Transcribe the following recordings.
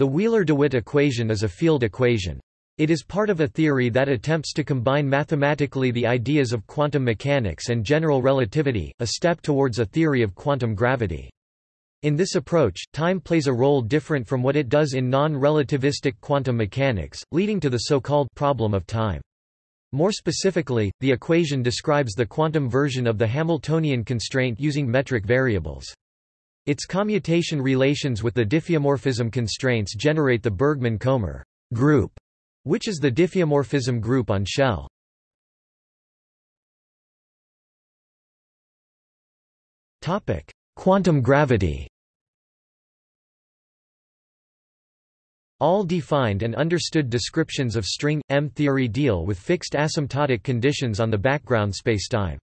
The Wheeler-DeWitt equation is a field equation. It is part of a theory that attempts to combine mathematically the ideas of quantum mechanics and general relativity, a step towards a theory of quantum gravity. In this approach, time plays a role different from what it does in non-relativistic quantum mechanics, leading to the so-called problem of time. More specifically, the equation describes the quantum version of the Hamiltonian constraint using metric variables. Its commutation relations with the diffeomorphism constraints generate the Bergmann-Komar group, which is the diffeomorphism group on shell. Topic: Quantum gravity. All defined and understood descriptions of string M theory deal with fixed asymptotic conditions on the background spacetime.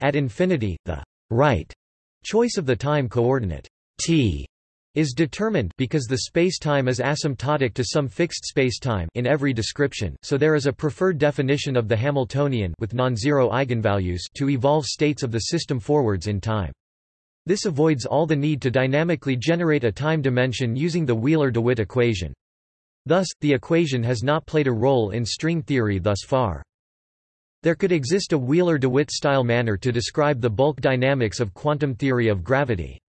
At infinity, the right Choice of the time coordinate t is determined because the spacetime is asymptotic to some fixed spacetime in every description, so there is a preferred definition of the Hamiltonian with non-zero eigenvalues to evolve states of the system forwards in time. This avoids all the need to dynamically generate a time dimension using the Wheeler-DeWitt equation. Thus, the equation has not played a role in string theory thus far. There could exist a Wheeler-DeWitt style manner to describe the bulk dynamics of quantum theory of gravity.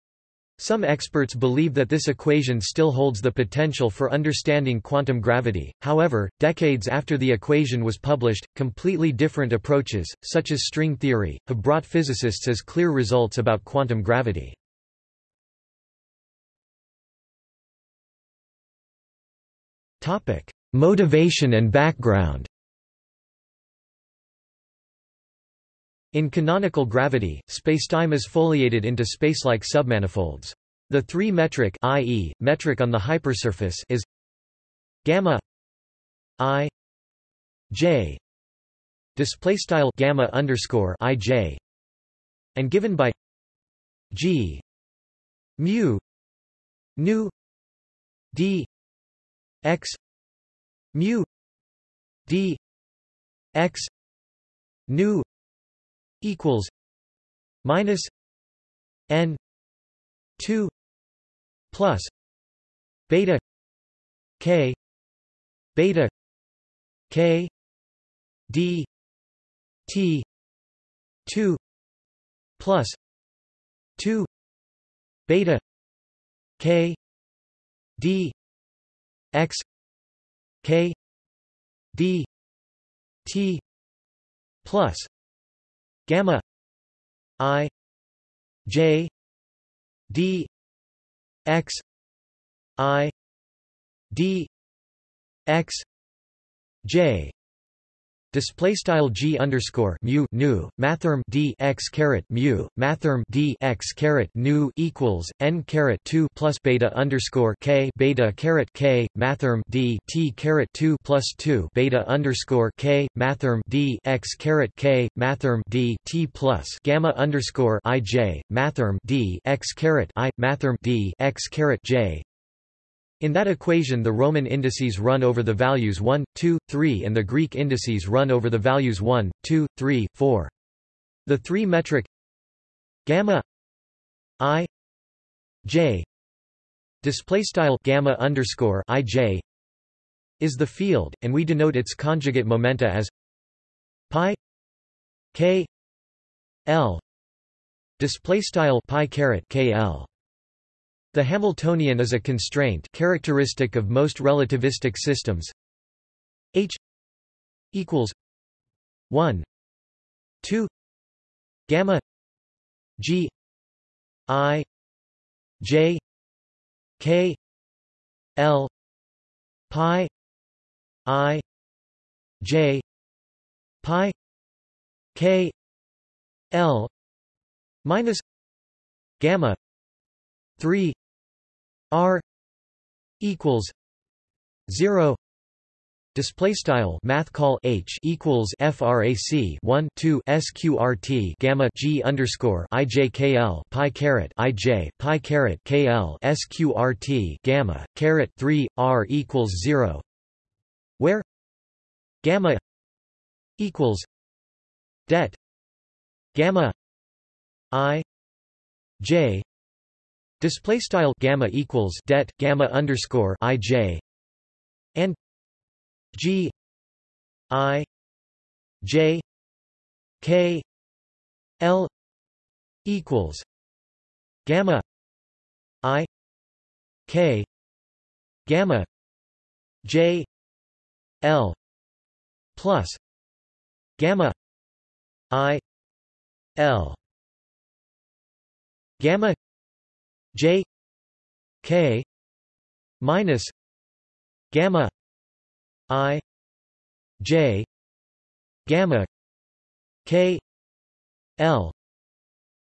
Some experts believe that this equation still holds the potential for understanding quantum gravity, however, decades after the equation was published, completely different approaches, such as string theory, have brought physicists as clear results about quantum gravity. Motivation and background In canonical gravity, spacetime is foliated into spacelike submanifolds. The three-metric i.e., metric on the hypersurface is gamma i j display style gamma underscore i j and given by g mu nu d x mu d x nu equals minus n 2 plus beta k beta k d t 2 plus 2 beta k d x k d t plus gamma i j d x i d x j Display style g underscore mu nu mathrm d x caret mu mathrm d x caret nu equals n caret two plus beta underscore k beta caret k mathrm d t caret two plus two beta underscore k mathrm d x caret k mathrm d t plus gamma underscore i j mathrm d x caret i mathrm d x caret j in that equation the Roman indices run over the values 1, 2, 3 and the Greek indices run over the values 1, 2, 3, 4. The three-metric gamma i j display style gamma underscore i j is the field, and we denote its conjugate momenta as pi k l display style pi caret k l. The Hamiltonian is a constraint characteristic of most relativistic systems. H equals 1 2 gamma g i j k l pi i j pi k l minus gamma 3 r equals 0 display style math call h equals frac 1 2 sqrt gamma g underscore ijkl pi caret ij pi caret kl sqrt gamma caret 3 r equals 0 where gamma equals det gamma i j display style gamma equals det gamma underscore ij and g i j k l equals gamma i k gamma j l plus gamma i l gamma j k minus gamma i j gamma k l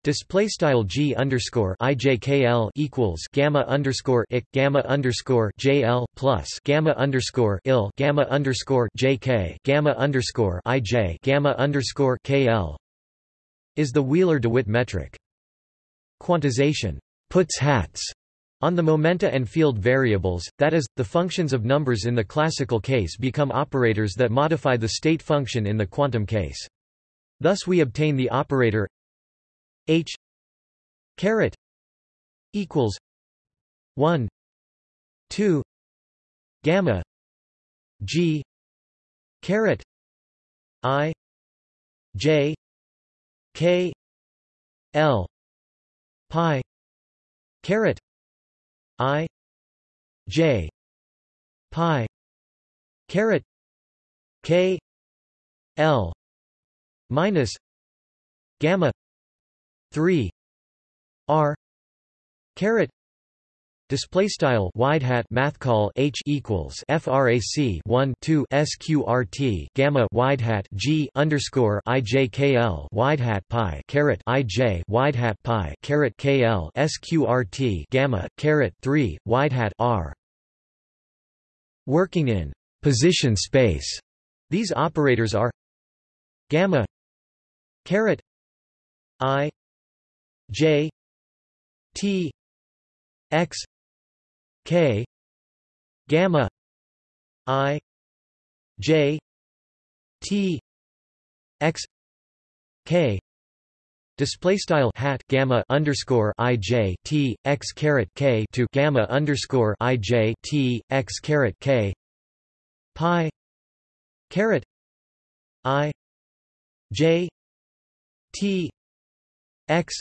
Display style g underscore ijkl equals gamma underscore ik gamma underscore jl plus gamma underscore il gamma underscore jk gamma underscore ij gamma underscore kl is the Wheeler-DeWitt metric. Quantization puts hats on the momenta and field variables, that is, the functions of numbers in the classical case become operators that modify the state function in the quantum case. Thus we obtain the operator H caret equals one two gamma G caret I J K L pi caret I. J. Pi. Caret K. L. Minus. Gamma. 3 r. Caret display style wide hat math call h equals frac 1 2 sqrt gamma wide hat g underscore ijkl wide hat pi caret ij wide hat pi caret kl sqrt gamma caret 3 wide hat r. Working in position space. These operators are gamma caret i J T X K gamma I J T X K. Display style hat gamma underscore i j t x caret k to gamma underscore i j t x caret k. Pi caret i j t x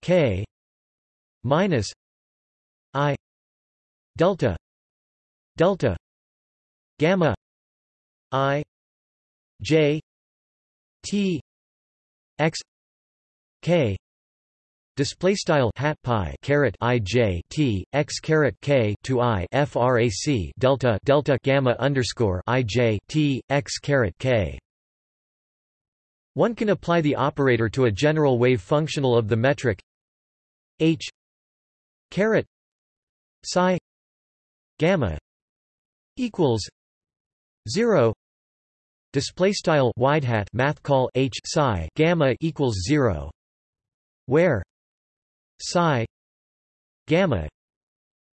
k minus delta. Delta. Gamma. I. J. T. X. K. Display style hat pi caret i j t x caret k to i frac delta delta gamma underscore i j t x caret k. One can apply the operator to a general wave functional of the metric h caret psi gamma equals 0 display style wide hat math call h psi gamma equals 0 where psi gamma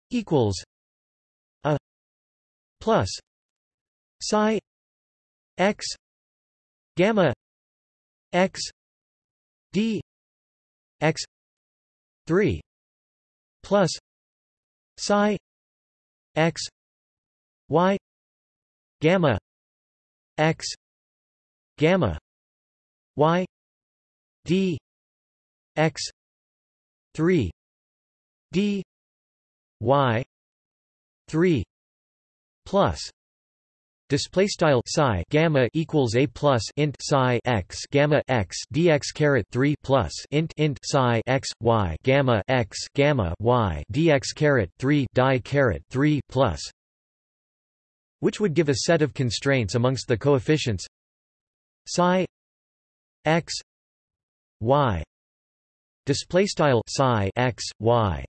equals a plus psi x gamma x d x 3 plus psi x y gamma x gamma y d x 3 d y 3 plus Display style psi gamma equals a plus int psi x gamma x dx caret three plus int int psi x y gamma x gamma y dx caret three die caret three plus, which would give a set of constraints amongst the coefficients psi x y display style psi x y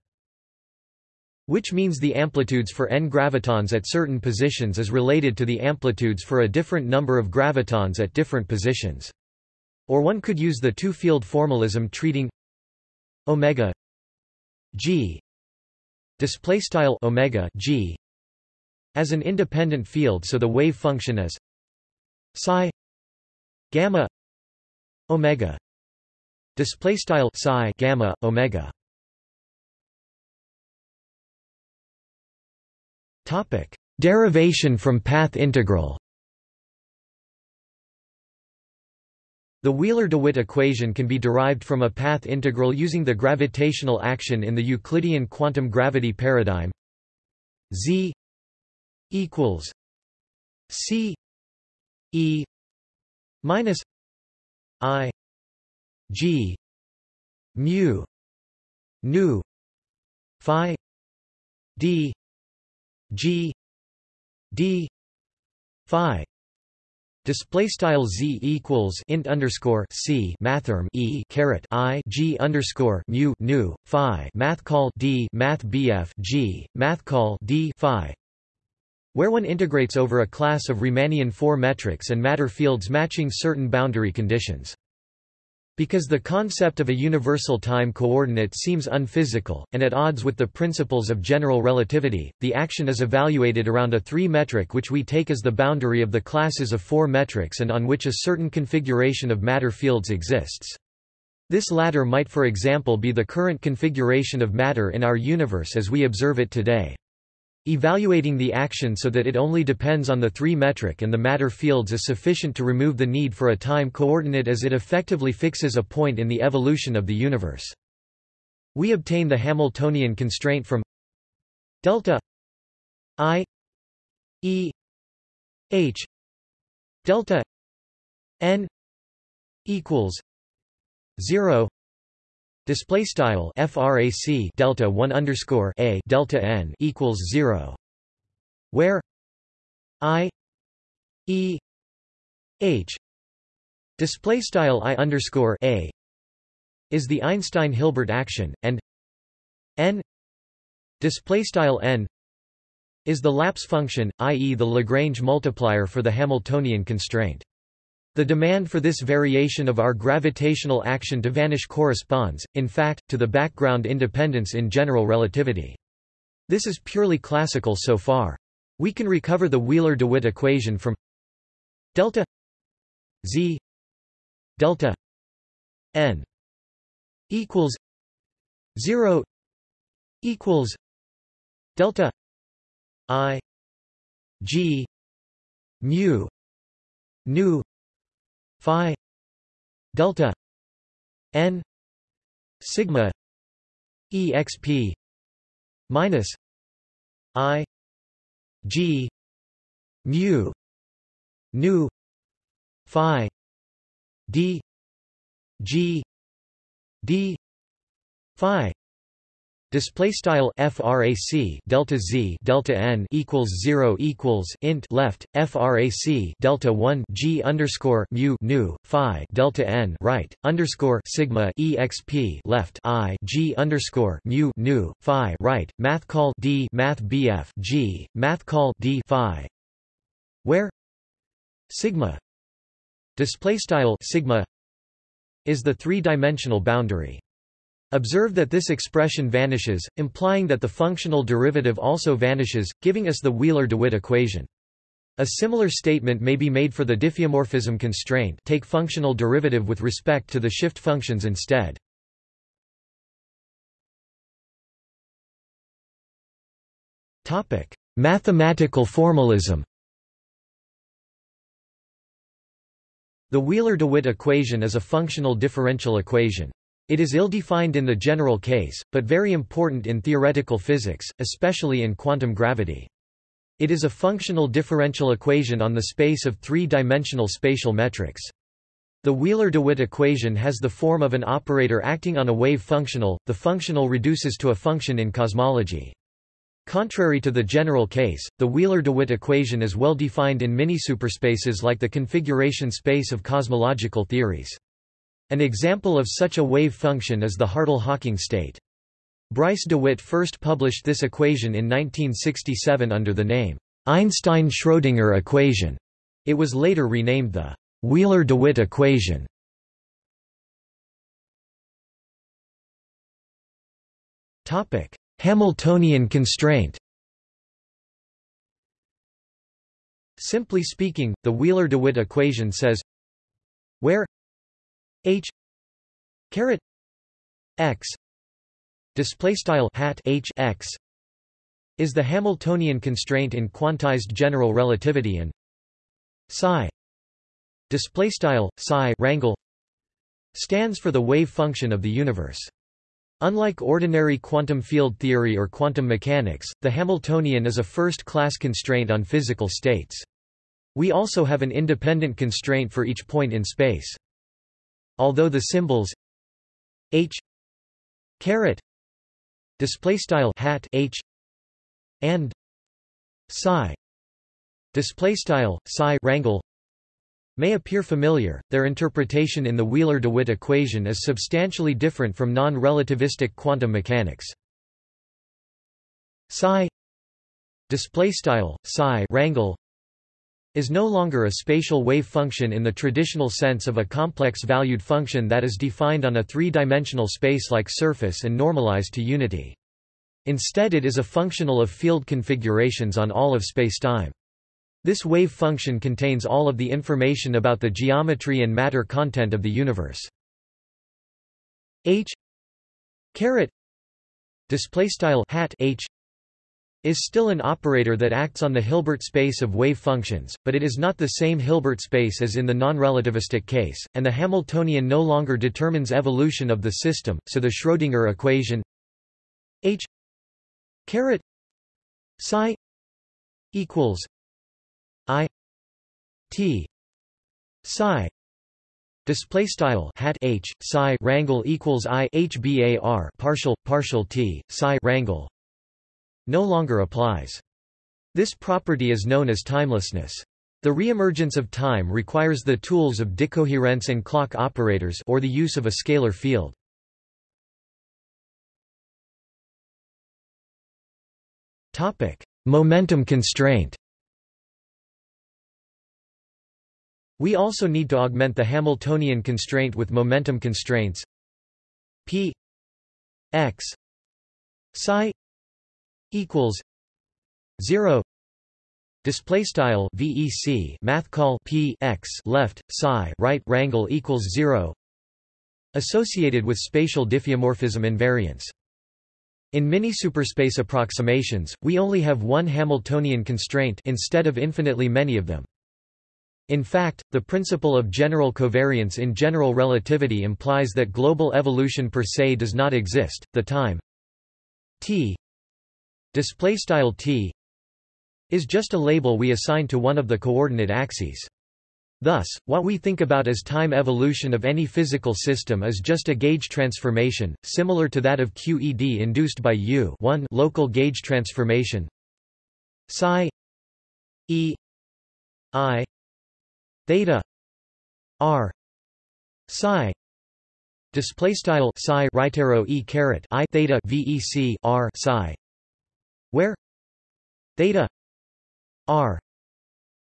which means the amplitudes for n gravitons at certain positions is related to the amplitudes for a different number of gravitons at different positions. Or one could use the two-field formalism treating omega g display style omega g as an independent field so the wave function is psi gamma omega display style psi gamma omega Topic: Derivation from path integral. The Wheeler-DeWitt equation can be derived from a path integral using the gravitational action in the Euclidean quantum gravity paradigm. Z equals C E minus I G mu nu phi d g d phi. Display style z equals int underscore c mathrm e caret i g underscore mu nu phi. Math call d math bf g. Math call d phi, where one integrates over a class of Riemannian four metrics and matter fields matching certain boundary conditions. Because the concept of a universal time coordinate seems unphysical, and at odds with the principles of general relativity, the action is evaluated around a three-metric which we take as the boundary of the classes of four metrics and on which a certain configuration of matter fields exists. This latter might for example be the current configuration of matter in our universe as we observe it today. Evaluating the action so that it only depends on the three-metric and the matter fields is sufficient to remove the need for a time coordinate as it effectively fixes a point in the evolution of the universe. We obtain the Hamiltonian constraint from delta i e h delta n equals 0 Display style frac delta 1 underscore a delta n equals 0 where i e h display style i underscore a is the Einstein-Hilbert action and n display style n is the lapse function i.e. the Lagrange multiplier for the Hamiltonian constraint the demand for this variation of our gravitational action to vanish corresponds, in fact, to the background independence in general relativity. This is purely classical so far. We can recover the Wheeler-DeWitt equation from delta z delta n equals 0 equals delta i g mu nu phi delta n sigma exp minus i g mu nu phi d g d phi Display style frac delta z delta n equals zero equals int left frac delta one g underscore mu nu phi delta n right underscore sigma exp left i g underscore mu nu phi right math call d math bf g math call d phi. Where? Sigma. Display style sigma is the three-dimensional boundary. Observe that this expression vanishes, implying that the functional derivative also vanishes, giving us the Wheeler-DeWitt equation. A similar statement may be made for the diffeomorphism constraint take functional derivative with respect to the shift functions instead. Mathematical formalism The Wheeler-DeWitt equation is a functional differential equation. It is ill-defined in the general case, but very important in theoretical physics, especially in quantum gravity. It is a functional differential equation on the space of three-dimensional spatial metrics. The Wheeler-DeWitt equation has the form of an operator acting on a wave functional, the functional reduces to a function in cosmology. Contrary to the general case, the Wheeler-DeWitt equation is well defined in mini-superspaces like the configuration space of cosmological theories. An example of such a wave function is the Hartle-Hawking state. Bryce DeWitt first published this equation in 1967 under the name Einstein-Schrödinger equation. It was later renamed the Wheeler-DeWitt equation. Topic: Hamiltonian constraint. Simply speaking, the Wheeler-DeWitt equation says where h caret x display style hat h x is the Hamiltonian constraint in quantized general relativity and psi display style psi rangle stands for the wave function of the universe. Unlike ordinary quantum field theory or quantum mechanics, the Hamiltonian is a first-class constraint on physical states. We also have an independent constraint for each point in space. Although the symbols h caret display style hat h and psi display style psi rangle may appear familiar, their interpretation in the Wheeler-DeWitt equation is substantially different from non-relativistic quantum mechanics. Psi display style psi rangle is no longer a spatial wave function in the traditional sense of a complex valued function that is defined on a three-dimensional space-like surface and normalized to unity. Instead it is a functional of field configurations on all of spacetime. This wave function contains all of the information about the geometry and matter content of the universe. H caret display style hat H is still an operator that acts on the Hilbert space of wave functions, but it is not the same Hilbert space as in the non-relativistic case, and the Hamiltonian no longer determines evolution of the system, so the Schrödinger equation H caret psi equals I T psi Display style hat h psi rangle equals i h bar partial partial t psi rangle no longer applies. This property is known as timelessness. The reemergence of time requires the tools of decoherence and clock operators or the use of a scalar field. Topic: Momentum constraint. We also need to augment the Hamiltonian constraint with momentum constraints p x psi equals 0 display style vec math call p x left psi right rangle equals 0 associated with spatial diffeomorphism invariance in mini superspace approximations, we only have one Hamiltonian constraint instead of infinitely many of them. In fact, the principle of general covariance in general relativity implies that global evolution per se does not exist. The time t display style t is just a label we assign to one of the coordinate axes. Thus, what we think about as time evolution of any physical system is just a gauge transformation, similar to that of QED induced by U local gauge transformation psi e i theta r psi display style psi right arrow e caret i theta vec r psi where theta r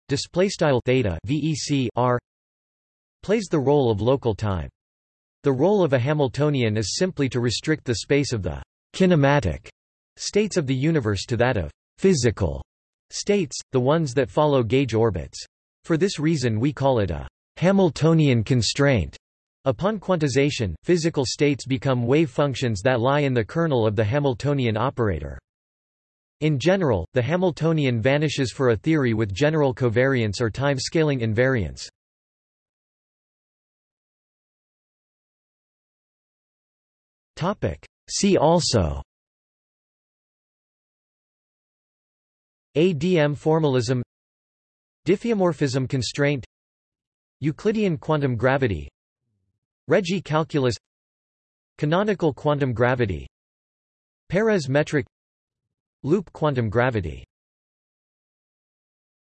display style theta vec r plays the role of local time. The role of a Hamiltonian is simply to restrict the space of the kinematic states of the universe to that of physical states, the ones that follow gauge orbits. For this reason we call it a Hamiltonian constraint. Upon quantization, physical states become wave functions that lie in the kernel of the Hamiltonian operator. In general, the Hamiltonian vanishes for a theory with general covariance or time-scaling invariance. See also. ADM formalism. Diffeomorphism constraint. Euclidean quantum gravity. Regge calculus. Canonical quantum gravity. Peres metric Loop quantum gravity